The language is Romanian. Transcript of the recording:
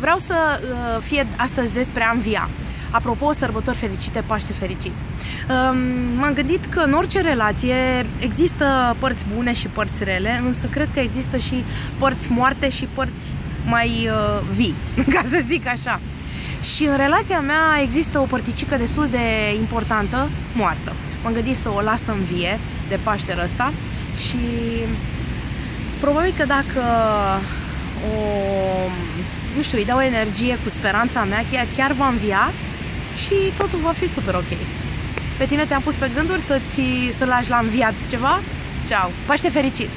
Vreau să uh, fie astăzi despre a învia. Apropo, sărbători fericite, Paște fericit. Um, m-am gândit că în orice relație există părți bune și părți rele, însă cred că există și părți moarte și părți mai uh, vii, ca să zic așa. Și în relația mea există o părticică destul de importantă, moartă. M-am gândit să o las în vie de Paștele ăsta și probabil că dacă o, nu știu, îi dau energie cu speranța mea, chiar, chiar va învia și totul va fi super ok. Pe tine te-am pus pe gânduri să-ți, să lași la înviat ceva? Ceau! Paște fericit!